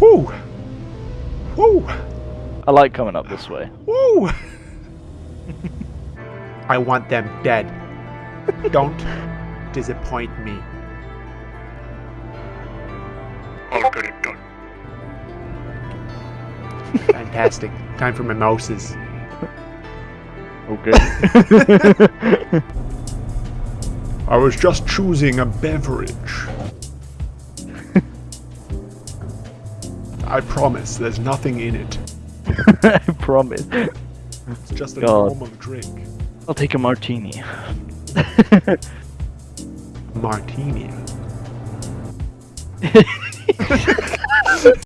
Woo! Woo! I like coming up this way. Woo! I want them dead. Don't disappoint me. I'll get it done. Fantastic. Time for my mimosas. Okay. I was just choosing a beverage. I promise, there's nothing in it. I promise. It's just a God. normal drink. I'll take a martini. Martini.